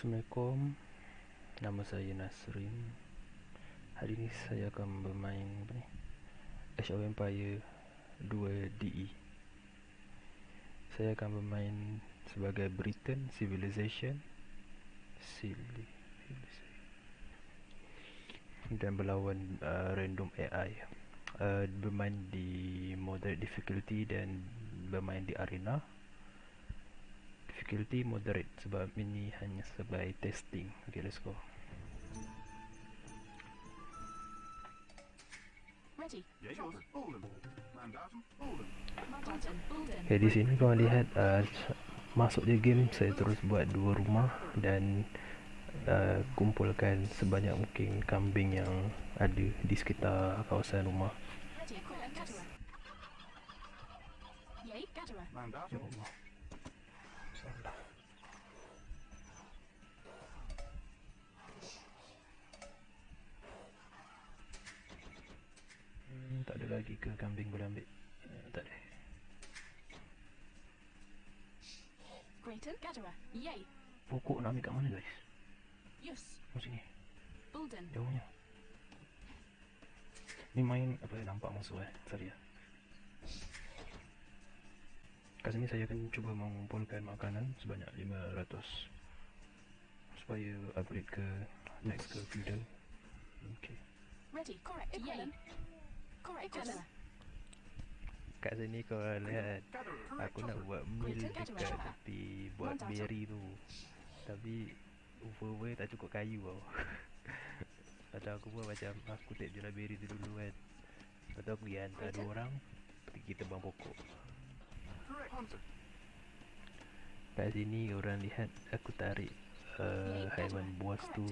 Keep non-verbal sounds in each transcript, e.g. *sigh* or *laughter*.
Assalamualaikum. Nama saya Nasrin. Hari ini saya akan bermain ni? Age of Empire 2 DE Saya akan bermain sebagai Britain Civilization. Civilization. Dan berlawan uh, random AI uh, Bermain di moderate difficulty dan bermain di arena difficulty moderate sebab ini hanya sebagai testing okay let's go Okay, di sini kau lihat uh, masuk je game saya terus buat dua rumah dan uh, kumpulkan sebanyak mungkin kambing yang ada di sekitar kawasan rumah. Ya lagi ke kambing boleh ambil uh, tak ada. Grayton, Gadara, Yay, pokok nak ambil kat mana guys? Yus, oh sini. Bulden, jauhnya. Ni main apa nampak musuh eh? Sorry ya kat sini saya akan cuba mengumpulkan makanan sebanyak 500 supaya upgrade ke next ke feudal okay. Ready, correct, Yay, kat sini kau lihat aku nak buat mill dekat tepi buat berry tu. Tapi over tak cukup kayu tau *laughs* Atau aku buat macam aku tak jual berry tu dulu kan. Lepas tu aku pergi hantar dua orang Pergi tebang pokok. Kat sini orang lihat aku tarik uh, haiwan buas tu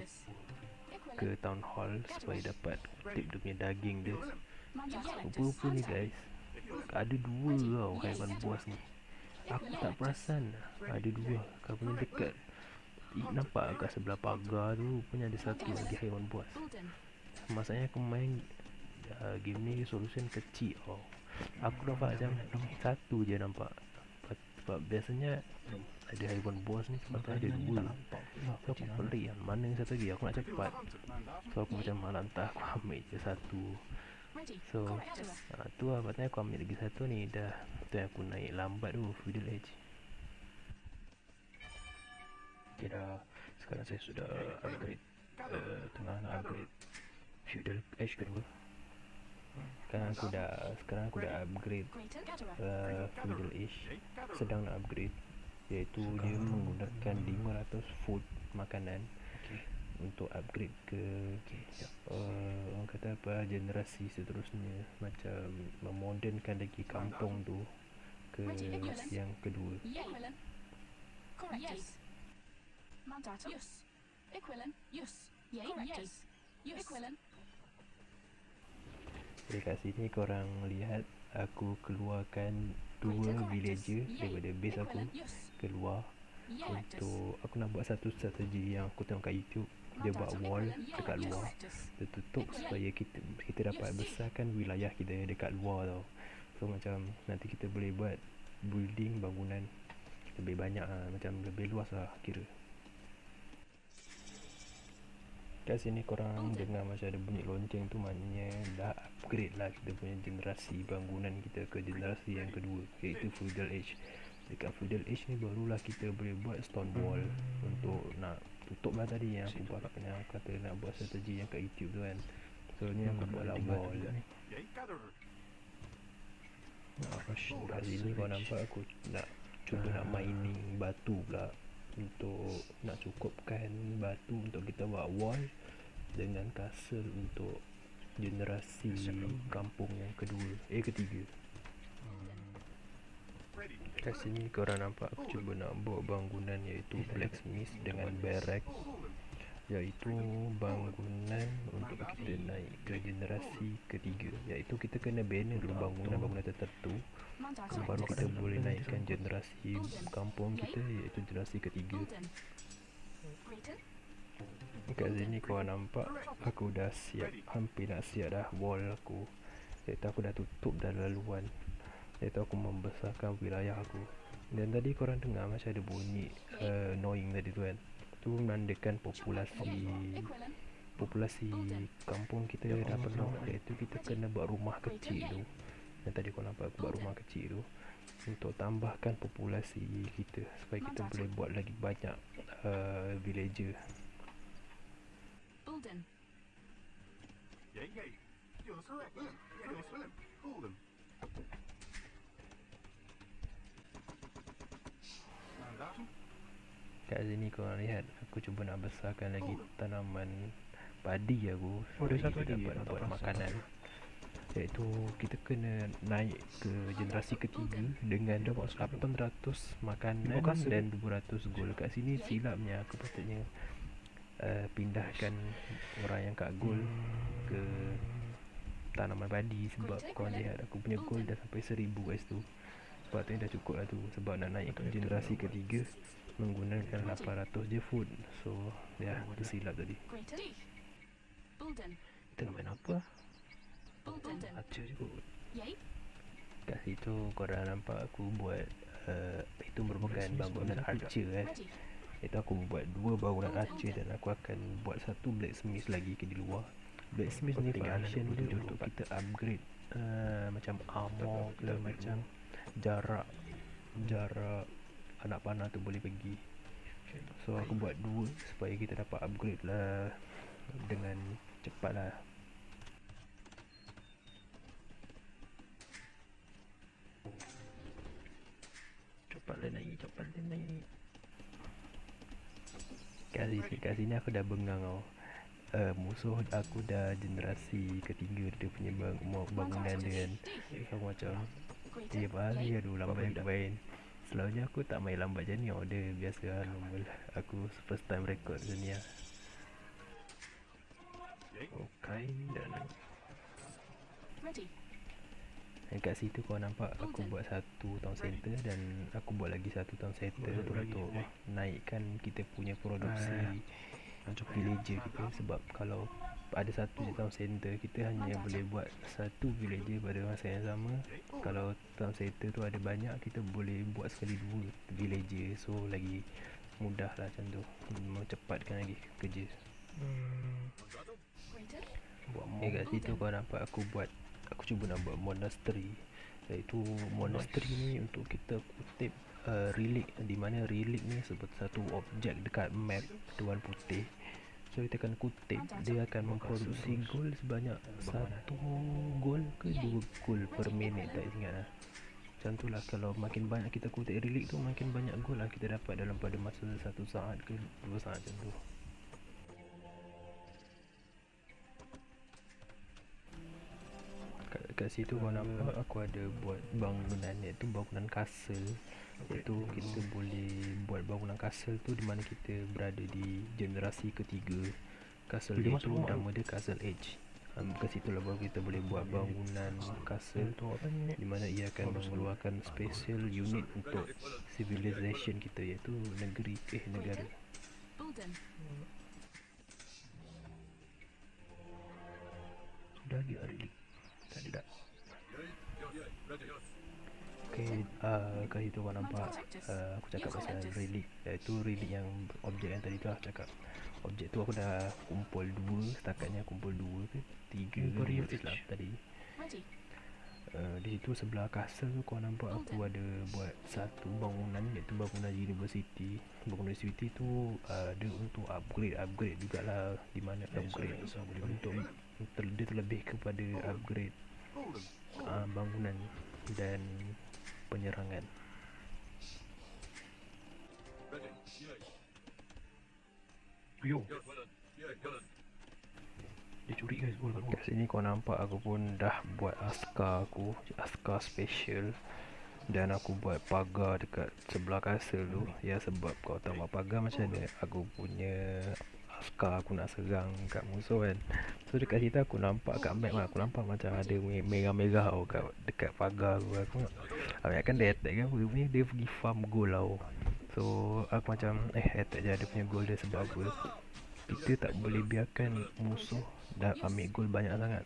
ke town hall supaya dapat tip dia punya daging dia Rupa-rupa ni guys? Ada dua tau haiwan buas ni. Aku tak perasan ada dua. Kalau dekat nampak kat sebelah pagar tu punya ada satu lagi haiwan buas. Masanya aku main uh, game ni solution kecil oh. Aku nampak macam satu je nampak. Sebab- biasanya ada haiwan buas ni sebab ada dua. So aku pelik kan mana satu lagi? Aku nak cepat. So aku macam malam entah aku ambil je satu So uh, tu lah patutnya aku ambil lagi satu ni. Dah Tu yang aku naik lambat tu Feudal Edge. Okay dah. Sekarang saya sudah upgrade uh, Tengah nak upgrade Feudal Edge kedua. Sekarang aku dah Sekarang aku dah upgrade uh, Feudal Edge. Sedang nak upgrade Iaitu dia menggunakan 500 food makanan untuk upgrade ke? Uh, orang kata apa generasi seterusnya macam memodernkan lagi kampung tu ke yang kedua. Yes, Mandatum, Yus, Equilin, Yus, Yay, yes, Yus, Equilin, jadi kat sini korang lihat aku keluarkan dua villager daripada base aku keluar. Untuk aku nak buat satu strategi yang aku tengok kat YouTube dia buat wall dekat luar. Dia tutup supaya kita kita dapat besarkan wilayah kita dekat luar tau. So macam nanti kita boleh buat building bangunan lebih banyak lah, macam lebih luas lah kira. Kat sini korang dengar macam ada bunyi lonceng tu maknanya dah upgrade lah kita punya generasi bangunan kita ke generasi yang kedua iaitu feudal age dekat feudal age ni barulah kita boleh buat stone wall untuk nak tutup lah tadi yang aku buat yang aku kata nak buat strategi yang kat YouTube tu kan. So ni aku buat lah wall. ni. Kat sini kau nampak aku nak cuba nak mining batu pula untuk nak cukupkan batu untuk kita buat wall dengan castle untuk generasi kampung yang kedua eh ketiga kat sini korang nampak aku cuba nak buat bangunan iaitu blacksmith dengan barrack iaitu bangunan untuk kita naik ke generasi ketiga. Iaitu kita kena bina dulu bangunan-bangunan tertentu. Baru kita boleh naikkan generasi kampung kita iaitu generasi ketiga. Kat sini kau nampak aku dah siap hampir nak siap dah wall aku. Iaitu aku dah tutup dah laluan Iaitu aku membesarkan wilayah aku Dan tadi korang dengar macam ada bunyi eh, Annoying tadi tu kan Itu menandakan populasi Populasi kampung kita ya, dah penuh Iaitu kita kena buat rumah kecil tu Yang tadi korang nampak aku buat rumah kecil tu Untuk tambahkan populasi kita Supaya kita boleh buat lagi banyak uh, Villager Bulden. Yeah, yeah. You're so. Yeah, you're. Hold. Kat sini kau lihat aku cuba nak besarkan lagi tanaman padi aku. Oh, ada supaya satu kita lagi, dapat buat makanan. Iaitu kita kena naik ke generasi ketiga dengan 800 makanan dan 200 gold kat sini silapnya aku patutnya uh, pindahkan orang yang kat gold ke tanaman padi sebab kau lihat aku punya gold dah sampai 1000 guys tu. Sebab tu dah cukup lah tu. Sebab nak naik ke generasi ketiga menggunakan 800 je food. So ya tu silap tadi kita nak main apa. Archer je kot. Kat situ korang nampak aku buat uh, itu merupakan bangunan archer eh. Itu aku buat dua bangunan archer dan aku akan buat satu blacksmith lagi ke di luar. Blacksmith ni function dia untuk kita upgrade uh, macam armor ke macam jarak jarak anak panah tu boleh pergi. So aku buat dua supaya kita dapat upgrade lah dengan cepat lah. Cepatlah naik cepatlah naik kat sini, kat sini aku dah bengang tau. Uh, musuh aku dah generasi ketiga dia punya bang, bangunan dia kan. aku macam Greater. Eh Yay. aduh lambat aku main Selalunya aku tak main lambat macam ni. Order biasa lah. Normal. Aku first time record macam ni lah. Okay dan Ready. Dan kat situ kau nampak aku buat satu town center Dan aku buat lagi satu town center lagi, Untuk eh. naikkan kita punya produksi. Ah. Untuk villager kita Sebab kalau ada satu je town center Kita hanya boleh buat satu villager pada masa yang sama. Kalau town center tu ada banyak Kita boleh buat sekali dua villager So lagi mudah lah macam tu. Mecepatkan lagi kerja. Greater. Buat Eh kat situ kau nampak aku buat Aku cuba nak buat monastery. Iaitu monastery ni untuk kita kutip uh, relic. Di mana relic ni seperti satu objek dekat map Tuan putih So kita akan kutip. Dia akan memproduksi gold sebanyak Satu gold ke dua gold per minit. Tak ingat lah. Macam tu lah. Kalau makin banyak kita kutip relic tu Makin banyak gold lah kita dapat dalam pada masa satu saat ke dua saat macam tu kat, kat situ kau nampak aku ada buat bangunan iaitu bangunan castle iaitu kita boleh buat bangunan castle tu di mana kita berada di generasi ketiga. Castle Dia tu nama dia castle age um, kat situ lah baru kita boleh buat bangunan castle apa ni? di mana ia akan mengeluarkan special unit untuk civilization kita iaitu negeri eh negara. Sudah lagi hari ni Tak ada tak Okay, uh, kat situ kau nampak uh, Aku cakap pasal relic Iaitu relic yang Objek yang tadi tu lah cakap. Objek tu aku dah kumpul dua Setakatnya kumpul dua ke Tiga ke dua Age. tadi. Uh, Di situ sebelah castle tu kau nampak aku ada buat satu bangunan Iaitu bangunan university Bangunan university tu uh, dia untuk upgrade Upgrade jugalah Di mana upgrade. Untuk ter- dia terlebih kepada upgrade uh, bangunan dan penyerangan. Yo. Dia curi guys. Oh, Kat sini kau nampak aku pun dah buat askar aku Askar special. Dan aku buat pagar dekat sebelah castle tu. Ya sebab kau tahu pagar macam mana? Aku punya askar aku nak serang kat musuh kan. So dekat situ aku nampak kat map lah. Aku nampak macam ada me- merah-merah tau kat, dekat pagar aku. Aku Aku kan dia attack kan. Rupanya dia pergi farm gold tau So aku macam eh attack je ada punya gold dia sebab apa? Kita tak boleh biarkan musuh dah ambil gold banyak sangat.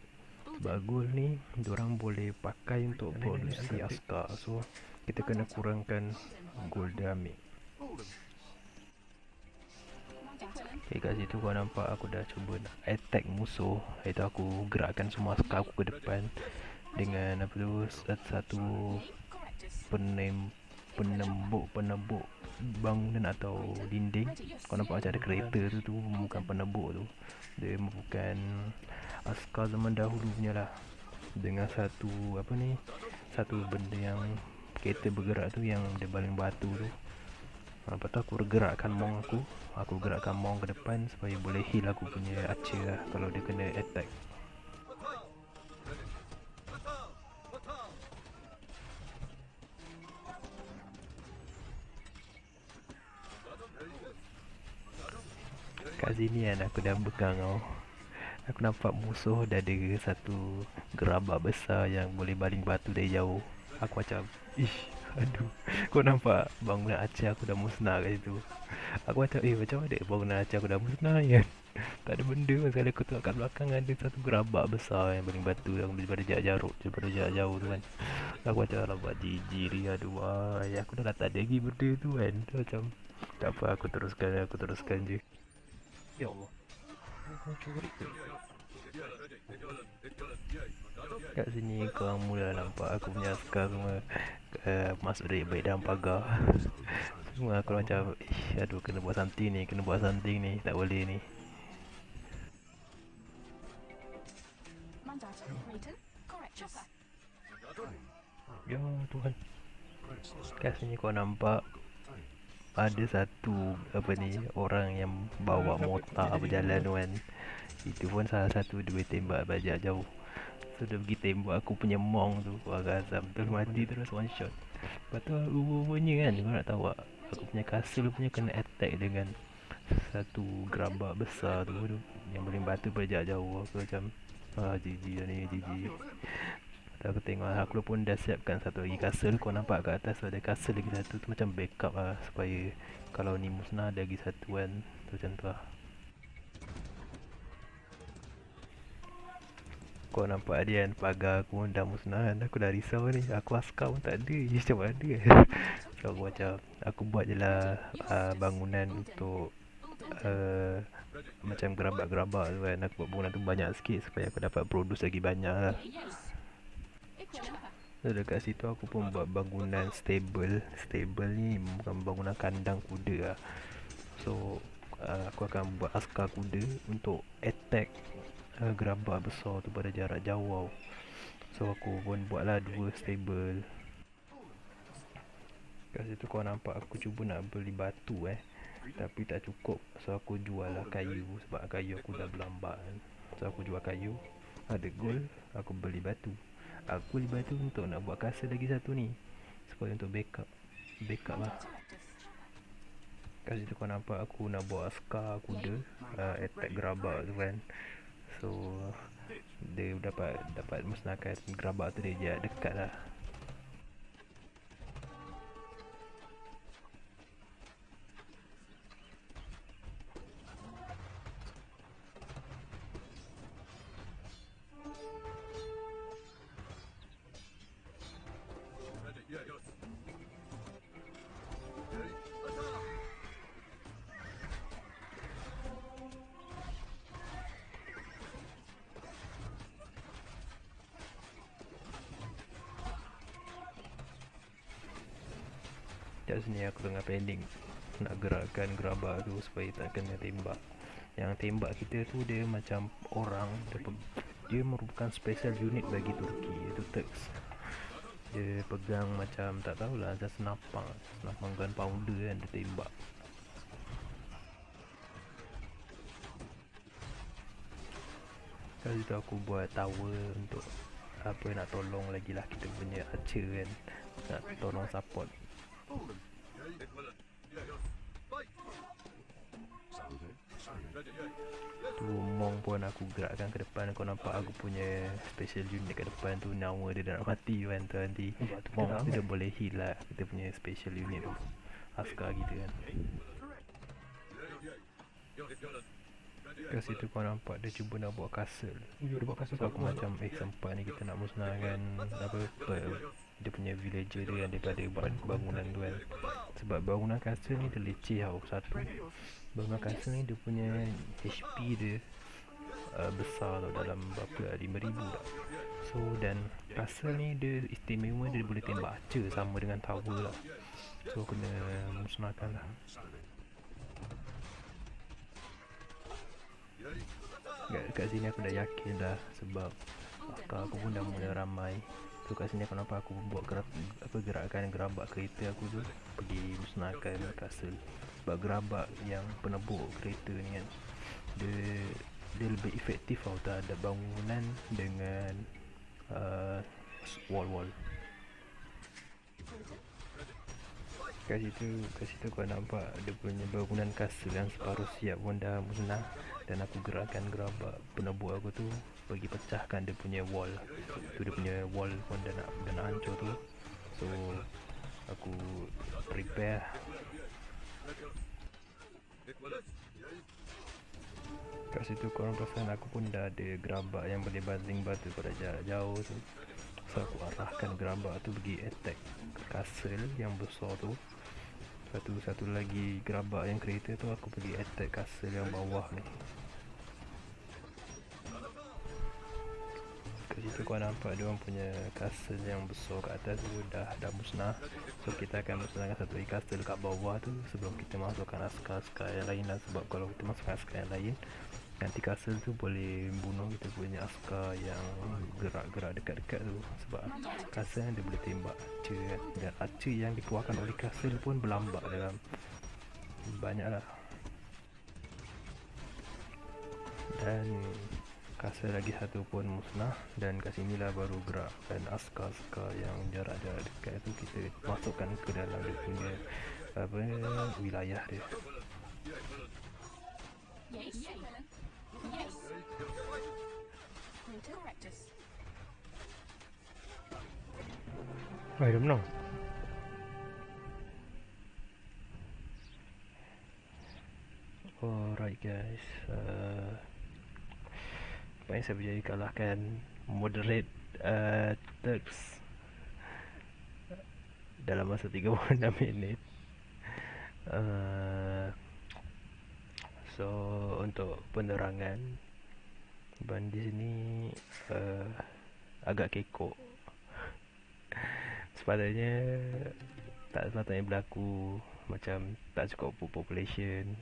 Sebab gold ni Diorang boleh pakai untuk produksi askar So kita kena kurangkan gold dia ambil Okay kat situ kau nampak aku dah cuba nak attack musuh. Iaitu aku gerakkan semua askar aku ke depan Dengan apa tu satu penem penembuk penebuk bangunan atau dinding. Kau nampak macam ada kereta tu tu bukan penebuk tu. Dia bukan askar zaman dahulu punya lah. Dengan satu apa ni Satu benda yang kereta bergerak tu yang dia baling batu tu Lepas tu aku gerakkan mong aku. Aku gerakkan mong ke depan supaya boleh heal aku punya archer lah Kalau dia kena attack. Kat sini kan aku dah pegang tau Aku nampak musuh dah ada satu gerabak besar yang boleh baling batu dari jauh. Aku macam Ish Aduh Kau nampak bangunan Aceh aku dah musnah kat situ. Aku macam eh macam mana bangunan Aceh aku dah musnah kan *laughs* Tak ada benda sekali aku tengok kat belakang ada satu gerabak besar yang baling batu yang daripada jarak jaruk daripada jarak jauh tu kan. Aku macam alamak jijik ni aduh ay, aku dah tak ada lagi benda tu kan. Macam tak apa aku teruskan aku teruskan je. Ya Allah. Kau curi ke? Kat sini korang mula nampak aku punya askar semua uh, Masuk dari baik dalam pagar. Semua aku macam Ish, Aduh kena buat something ni Kena buat something ni Tak boleh ni. Ya Tuhan. Kat sini kau nampak ada satu apa ni orang yang bawa motor berjalan tu kan itu pun salah satu boleh tembak bajak jauh so dia pergi tembak aku punya mong tu warga azam. Terus mati terus one shot. Lepas tu rupanya kan kau nak tahu tak? Aku punya castle punya kena attack dengan satu gerabak besar tu, tu yang boleh batu bajak jauh aku macam ah GG lah ni GG Lepas aku tengok lah, aku pun dah siapkan satu lagi castle Kau nampak kat atas ada castle lagi satu tu macam backup lah Supaya kalau ni musnah ada lagi satu kan. Tu macam tu lah Kau nampak dia kan pagar aku pun dah musnah Aku dah risau ni. Aku askar pun tak ada. Ni macam mana? *laughs* So aku macam Aku buat je lah uh, bangunan untuk uh, Macam gerabak-gerabak tu kan. Aku buat bangunan tu banyak sikit Supaya aku dapat produce lagi banyak lah. So dekat situ aku pun buat bangunan stable. Stable ni bukan bangunan kandang kuda lah. So uh, aku akan buat askar kuda untuk attack uh, gerabak besar tu pada jarak jauh So aku pun buatlah dua stable. Kat situ kau nampak aku cuba nak beli batu eh. Tapi tak cukup. So aku jual lah kayu Sebab kayu aku dah berlambat kan. So aku jual kayu. Ada gold Aku beli batu. Aku beli batu untuk nak buat castle lagi satu ni. Supaya untuk backup. Backup lah. Kat situ kau nampak aku nak buat askar kuda. Uh, Attack gerabak tu kan So Dia dapat dapat musnahkan gerabak tu dia jarak dekat lah Kat sini aku tengah planning Nak gerakkan gerabak tu supaya tak kena tembak. Yang tembak kita tu dia macam orang. Dia, dia merupakan special unit bagi Turki Iaitu Turks. Dia pegang macam tak tahulah Macam senapang. Senapang gunpowder kan dia tembak. Kat situ aku buat tower untuk apa nak tolong lagi lah kita punya archer kan. Nak tolong support tu mong pun aku gerakkan ke depan. Kau nampak aku punya special unit kat depan tu. Nyawa dia dah nak mati kan tu nanti mong tu dia boleh heal lah kita punya special unit tu. Askar kita kan. Kat situ kau nampak dia cuba nak buat castle. Dia buat kasut So aku macam eh sempat ni kita nak musnahkan apa, apa dia punya villager dia yang daripada ban- bangunan tu kan. Sebab bangunan castle ni dia leceh tau satu. Bangunan castle ni dia punya HP dia uh, besar tau dalam berapa lah 5000 tak so dan castle ni dia istimewa dia boleh tembak archer sama dengan tower lah. So kena musnahkan lah. Kat, kat sini aku dah yakin dah sebab askar aku pun dah mula ramai So kat sini aku nampak aku buat gerak, apa gerakan gerabak kereta aku tu pergi musnahkan castle sebab gerabak yang penebuk kereta ni kan dia dia lebih efektif tau terhadap bangunan dengan uh, wall-wall. Kat situ kat situ kau nampak dia punya bangunan castle yang separuh siap pun dah musnah dan aku gerakkan gerabak penebuk aku tu bagi pecahkan dia punya wall. Tu dia punya wall pun dah nak dah nak hancur tu. So aku prepare. Kat situ korang perasan aku pun dah ada gerabak yang boleh banting batu pada jarak jauh tu. So aku arahkan gerabak tu pergi attack castle yang besar tu. Satu satu lagi gerabak yang kereta tu aku pergi attack castle yang bawah ni situ kau nampak dia orang punya castle yang besar kat atas tu dah dah musnah. So kita akan musnahkan satu castle kat bawah tu sebelum kita masukkan askar-askar yang lain lah. Sebab kalau kita masukkan askar yang lain nanti castle tu boleh bunuh kita punya askar yang gerak-gerak dekat-dekat tu. Sebab castle dia boleh tembak archer kan. Dan archer yang dikeluarkan oleh castle pun berlambak dalam banyak lah dan castle lagi satu pun musnah dan kat sini lah baru gerak dan askar-askar yang jarak-jarak dekat tu kita masukkan ke dalam dia punya apa wilayah dia Yes. Yes. Yes. Correct us. I don't know. Alright guys, uh, Nampaknya saya berjaya kalahkan moderate uh, Turks Dalam masa 36 minit. Uh, So untuk penerangan Ban di uh, agak kekok. Sepatutnya tak sepatutnya berlaku macam tak cukup population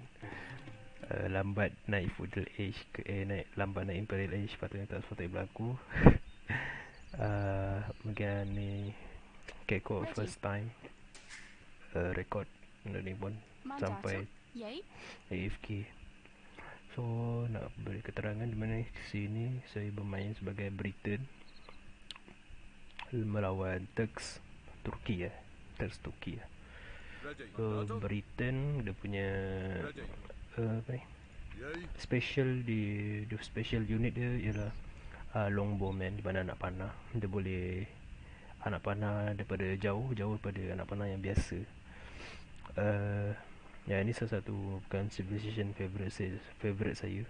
uh, lambat naik feudal age ke eh naik lambat naik imperial age patutnya tak sepatutnya berlaku. Uh, *laughs* mungkin ni kekok first time uh, record benda ni pun sampai Yay. AFK So nak beri keterangan di mana sini saya bermain sebagai Britain melawan Turks Turki ya Turks Turki ya So Britain dia punya uh, apa ni special di the special unit dia ialah uh, longbowman di mana anak panah. Dia boleh anak panah daripada jauh jauh daripada anak panah yang biasa. Uh, ya ini salah satu bukan civilization favorite saya favorite saya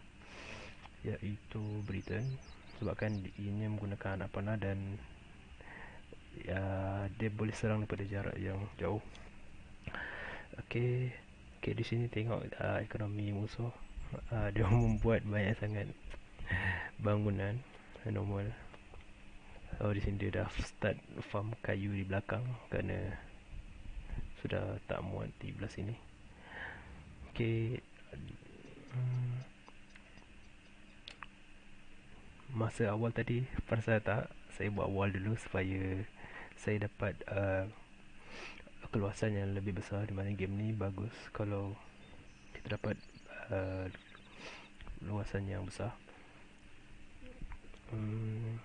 iaitu Britain. Sebabkan ini menggunakan anak panah dan ya dia boleh serang daripada jarak yang jauh. Okey okey di sini tengok uh, ekonomi musuh. Uh, dia *laughs* membuat banyak sangat bangunan normal oh di sini dia dah start farm kayu di belakang kerana sudah tak muat di belah sini. Okey hmm. masa awal tadi perasan tak? Saya buat wall dulu supaya saya dapat uh, keluasan yang lebih besar di mana game ni bagus kalau kita dapat uh, luasan yang besar. Hmm.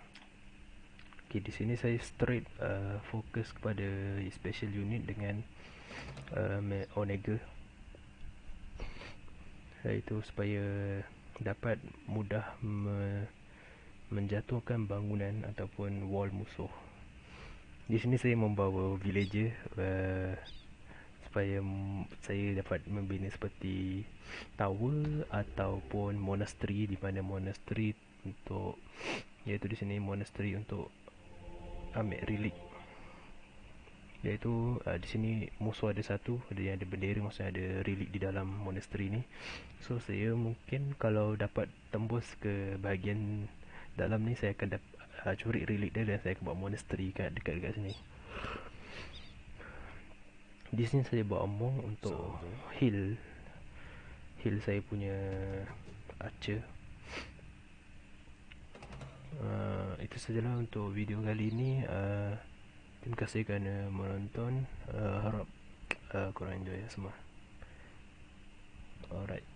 Okay, di sini saya straight uh, fokus kepada special unit dengan uh, Onega. Iaitu supaya dapat mudah me- menjatuhkan bangunan ataupun wall musuh. Di sini saya membawa villager uh, supaya saya dapat membina seperti tower ataupun monastery di mana monastery untuk iaitu di sini monastery untuk ambil relik Iaitu uh, di sini musuh ada satu Ada yang ada bendera Maksudnya ada relik di dalam monastery ni. So saya mungkin Kalau dapat tembus ke bahagian Dalam ni saya akan dap- uh, curi relik dia Dan saya akan buat monastery kat dekat-dekat sini. Di sini saya buat monk untuk heal. Heal saya punya Archer. Uh, Itu sajalah untuk video kali ini. Uh, Terima kasih kerana menonton. Uh, Harap uh, korang enjoy ya semua. Alright